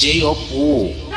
DJ Opu.